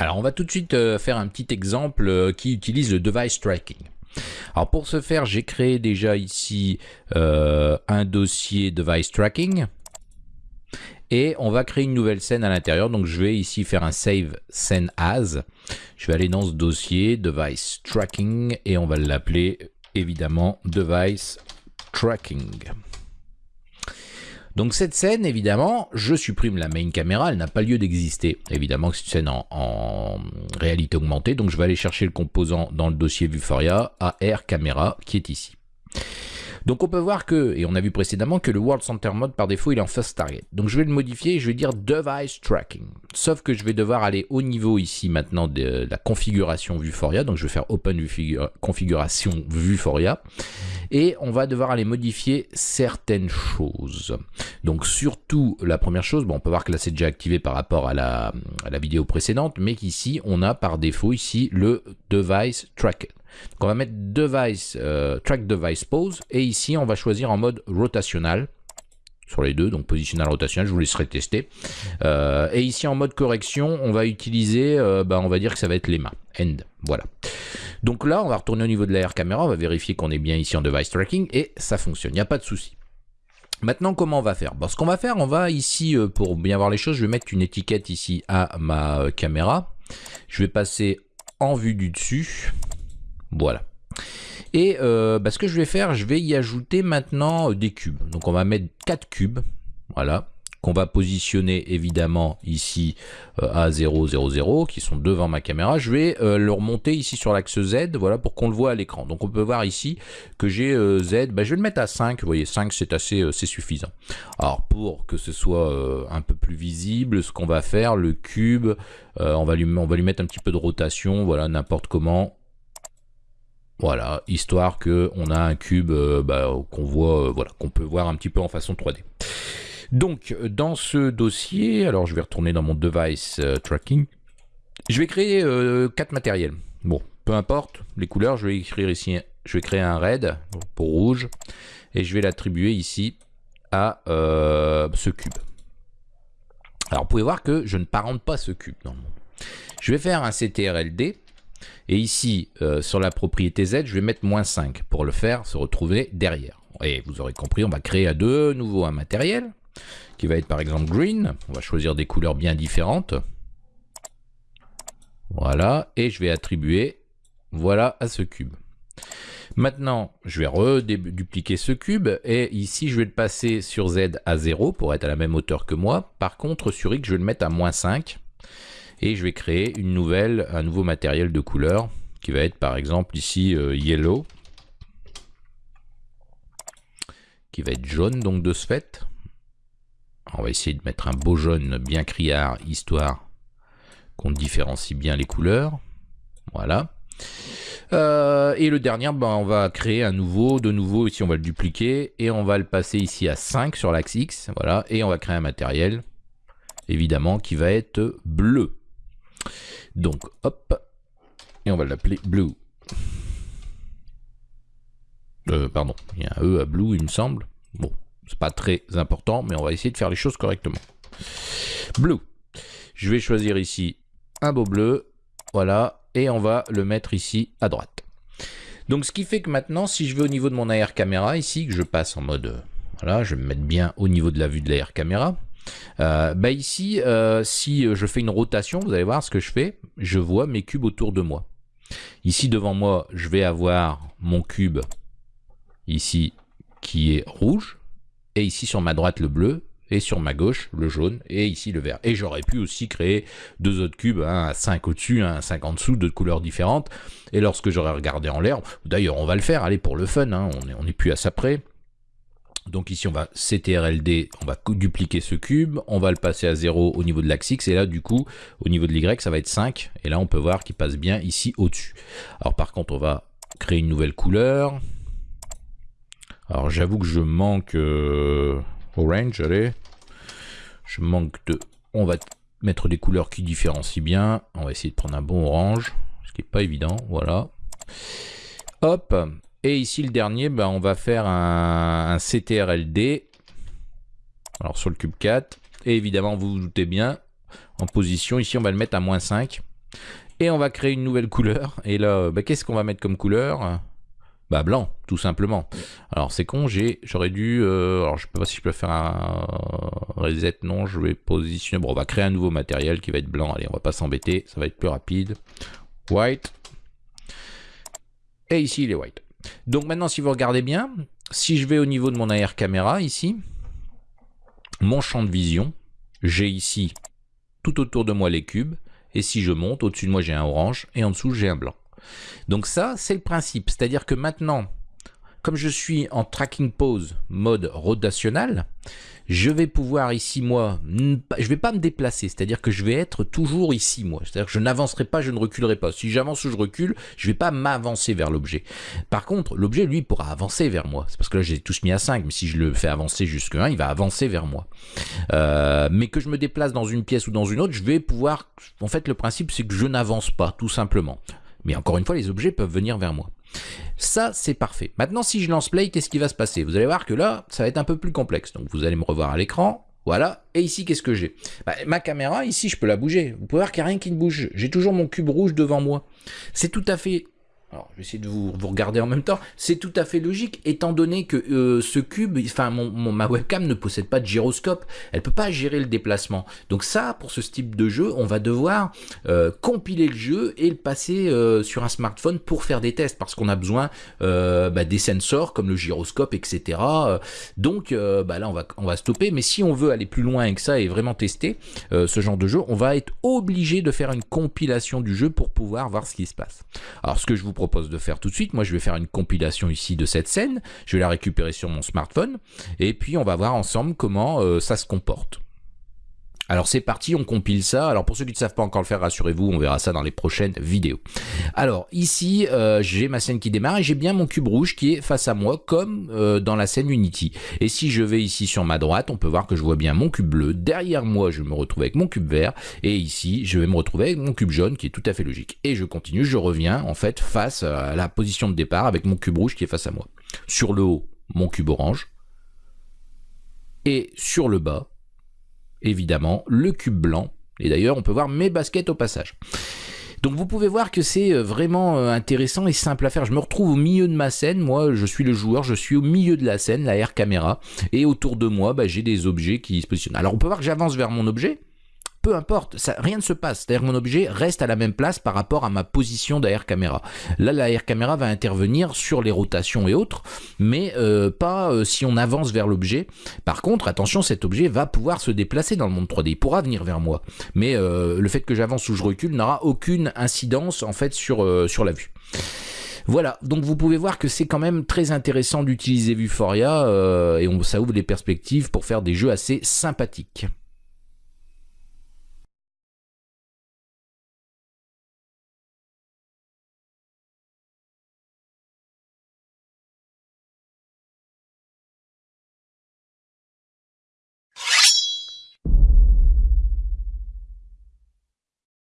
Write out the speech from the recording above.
Alors on va tout de suite euh, faire un petit exemple euh, qui utilise le device tracking. Alors pour ce faire, j'ai créé déjà ici euh, un dossier device tracking et on va créer une nouvelle scène à l'intérieur. Donc je vais ici faire un save scene as. Je vais aller dans ce dossier device tracking et on va l'appeler évidemment device tracking. Donc cette scène, évidemment, je supprime la main caméra, elle n'a pas lieu d'exister. Évidemment, c'est une scène en, réalité augmentée, donc je vais aller chercher le composant dans le dossier Vuforia AR Camera qui est ici. Donc on peut voir que, et on a vu précédemment, que le World Center Mode par défaut il est en First Target. Donc je vais le modifier et je vais dire Device Tracking. Sauf que je vais devoir aller au niveau ici maintenant de la configuration Vuforia. Donc je vais faire Open Configuration Vuforia. Et on va devoir aller modifier certaines choses. Donc surtout la première chose, bon on peut voir que là c'est déjà activé par rapport à la, à la vidéo précédente, mais qu'ici on a par défaut ici le Device Tracker. Donc on va mettre device, euh, track device pose et ici on va choisir en mode rotationnel sur les deux, donc positionnel rotationnel, je vous laisserai tester. Euh, et ici en mode correction, on va utiliser, euh, bah, on va dire que ça va être les mains, end, voilà. Donc là, on va retourner au niveau de la caméra, on va vérifier qu'on est bien ici en device tracking et ça fonctionne, il n'y a pas de souci. Maintenant, comment on va faire? Bon, Ce qu'on va faire, on va ici, pour bien voir les choses, je vais mettre une étiquette ici à ma caméra. Je vais passer en vue du dessus. Voilà. Et euh, bah, ce que je vais faire, je vais y ajouter maintenant euh, des cubes. Donc on va mettre 4 cubes, voilà, qu'on va positionner évidemment ici euh, à 0, 0, 0, qui sont devant ma caméra. Je vais le remonter ici sur l'axe Z, voilà, pour qu'on le voit à l'écran. Donc on peut voir ici que j'ai Z, bah, je vais le mettre à 5, vous voyez, 5 c'est assez, c'est suffisant. Alors pour que ce soit un peu plus visible, ce qu'on va faire, le cube, on, va lui, on va lui mettre un petit peu de rotation, voilà, n'importe comment, voilà, histoire que on a un cube euh, bah, qu'on voit, euh, voilà, qu'on peut voir un petit peu en façon 3D. Donc, dans ce dossier, alors je vais retourner dans mon device euh, tracking. Je vais créer quatre matériels. Bon, peu importe les couleurs, je vais écrire ici, je vais créer un red pour rouge et je vais l'attribuer ici à ce cube. Alors, vous pouvez voir que je ne parente pas ce cube dans. Je vais faire un CTRLD et ici, euh, sur la propriété Z, je vais mettre moins 5 pour le faire se retrouver derrière. Et vous aurez compris, on va créer à de nouveau un matériel qui va être par exemple green. On va choisir des couleurs bien différentes. Voilà, et je vais attribuer voilà à ce cube. Maintenant, je vais redupliquer ce cube et ici, je vais le passer sur Z à 0 pour être à la même hauteur que moi. Par contre, sur X, je vais le mettre à moins 5 et je vais créer un nouveau matériel de couleur qui va être par exemple ici euh, yellow qui va être jaune donc de ce fait. On va essayer de mettre un beau jaune bien criard histoire qu'on différencie bien les couleurs. Voilà. Euh, et le dernier, ben, on va créer un nouveau, de nouveau, ici on va le dupliquer, et on va le passer ici à 5 sur l'axe X, voilà, et on va créer un matériel, évidemment, qui va être bleu. Donc, hop, et on va l'appeler Blue. Euh, pardon, il y a un E à Blue, il me semble. Bon, c'est pas très important, mais on va essayer de faire les choses correctement. Blue. Je vais choisir ici un beau bleu, voilà, et on va le mettre ici à droite. Donc, ce qui fait que maintenant, si je vais au niveau de mon AR caméra, ici, que je passe en mode, euh, voilà, je vais me mettre bien au niveau de la vue de l'AR caméra, euh, bah ici, euh, si je fais une rotation, vous allez voir ce que je fais, je vois mes cubes autour de moi. Ici devant moi, je vais avoir mon cube ici qui est rouge, et ici sur ma droite le bleu, et sur ma gauche le jaune, et ici le vert. Et j'aurais pu aussi créer deux autres cubes, un à 5 au-dessus, un à 5 en dessous, de couleurs différentes, et lorsque j'aurais regardé en l'air, d'ailleurs on va le faire, allez pour le fun, hein, on n'est plus à ça près, donc ici, on va CTRLD, on va dupliquer ce cube, on va le passer à 0 au niveau de l'axe X, et là, du coup, au niveau de l'Y, ça va être 5, et là, on peut voir qu'il passe bien ici au-dessus. Alors, par contre, on va créer une nouvelle couleur. Alors, j'avoue que je manque euh, orange, allez. Je manque de... On va mettre des couleurs qui différencient bien. On va essayer de prendre un bon orange, ce qui n'est pas évident, voilà. Hop, et ici, le dernier, ben, on va faire un, CTRLD. Alors, sur le cube 4. Et évidemment, vous vous doutez bien, en position, ici, on va le mettre à moins 5. Et on va créer une nouvelle couleur. Et là, bah, qu'est-ce qu'on va mettre comme couleur? Bah blanc, tout simplement. Alors c'est con, j'aurais dû, euh, alors je sais pas si je peux faire un reset, non, je vais positionner, bon on va créer un nouveau matériel qui va être blanc, allez on va pas s'embêter, ça va être plus rapide. White. Et ici il est white. Donc maintenant si vous regardez bien, si je vais au niveau de mon AR caméra ici, mon champ de vision, j'ai ici tout autour de moi les cubes, et si je monte, au-dessus de moi j'ai un orange, et en dessous j'ai un blanc. Donc ça, c'est le principe. C'est-à-dire que maintenant, comme je suis en tracking pose mode rotational, je vais pouvoir ici, moi, je vais pas me déplacer, c'est-à-dire que je vais être toujours ici, moi. C'est-à-dire que je n'avancerai pas, je ne reculerai pas. Si j'avance ou je recule, je vais pas m'avancer vers l'objet. Par contre, l'objet, lui, pourra avancer vers moi. C'est parce que là, j'ai tous mis à 5, mais si je le fais avancer jusque 1, il va avancer vers moi. Euh, mais que je me déplace dans une pièce ou dans une autre, je vais pouvoir... En fait, le principe, c'est que je n'avance pas, tout simplement. Mais encore une fois, les objets peuvent venir vers moi. Ça, c'est parfait. Maintenant, si je lance play, qu'est-ce qui va se passer? Vous allez voir que là, ça va être un peu plus complexe. Donc, vous allez me revoir à l'écran. Voilà. Et ici, qu'est-ce que j'ai? Bah, Ma caméra, ici, je peux la bouger. Vous pouvez voir qu'il n'y a rien qui ne bouge. J'ai toujours mon cube rouge devant moi. C'est tout à fait alors, je vais essayer de vous, regarder en même temps. C'est tout à fait logique, étant donné que euh, ce cube, enfin, mon, ma webcam ne possède pas de gyroscope. Elle peut pas gérer le déplacement. Donc ça, pour ce type de jeu, on va devoir euh, compiler le jeu et le passer euh, sur un smartphone pour faire des tests, parce qu'on a besoin bah, des sensors comme le gyroscope, etc. Donc bah, là, on va, on va stopper. Mais si on veut aller plus loin que ça et vraiment tester ce genre de jeu, on va être obligé de faire une compilation du jeu pour pouvoir voir ce qui se passe. Alors, ce que je vous propose de faire tout de suite. Moi, je vais faire une compilation ici de cette scène. Je vais la récupérer sur mon smartphone. Et puis, on va voir ensemble comment euh, ça se comporte. Alors c'est parti, on compile ça. Alors pour ceux qui ne savent pas encore le faire, rassurez-vous, on verra ça dans les prochaines vidéos. Alors ici, euh, j'ai ma scène qui démarre et j'ai bien mon cube rouge qui est face à moi comme euh, dans la scène Unity. Et si je vais ici sur ma droite, on peut voir que je vois bien mon cube bleu. Derrière moi, je me retrouve avec mon cube vert. Et ici, je vais me retrouver avec mon cube jaune qui est tout à fait logique. Et je continue, je reviens en fait face à la position de départ avec mon cube rouge qui est face à moi. Sur le haut, mon cube orange. Et sur le bas, évidemment, le cube blanc. Et d'ailleurs, on peut voir mes baskets au passage. Donc vous pouvez voir que c'est euh, vraiment euh, intéressant et simple à faire. Je me retrouve au milieu de ma scène, moi je suis le joueur, je suis au milieu de la scène, la air caméra, et autour de moi bah, j'ai des objets qui se positionnent. Alors on peut voir que j'avance vers mon objet, peu importe, rien ne se passe. C'est-à-dire mon objet reste à la même place par rapport à ma position d'AR caméra. Là, l'AR caméra va intervenir sur les rotations et autres, mais euh, pas euh, si on avance vers l'objet. Par contre, attention, cet objet va pouvoir se déplacer dans le monde 3D. Il pourra venir vers moi. Mais euh, le fait que j'avance ou je recule n'aura aucune incidence en fait sur, sur la vue. Voilà, donc vous pouvez voir que c'est quand même très intéressant d'utiliser Vuforia et on, ça ouvre les perspectives pour faire des jeux assez sympathiques.